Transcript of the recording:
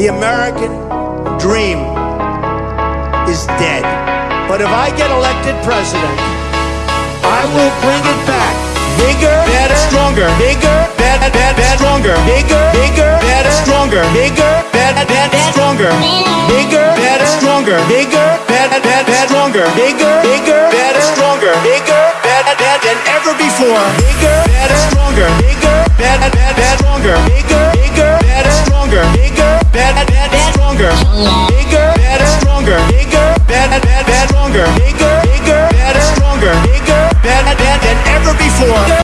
The American dream is dead. But if I get elected president, I will bring it back. Bigger, better, stronger. Bigger, better, better, stronger. Bigger, bigger, better, stronger. Bigger, better, better, stronger. Bigger, better, stronger. Bigger, better, better, stronger. Bigger, bigger, better, stronger. Bigger, better, better than ever before. Bigger, better, stronger. Bigger, Bigger, better, stronger. Bigger, better, better, stronger. Bigger, bigger, better, stronger. Bigger, better, better than ever before.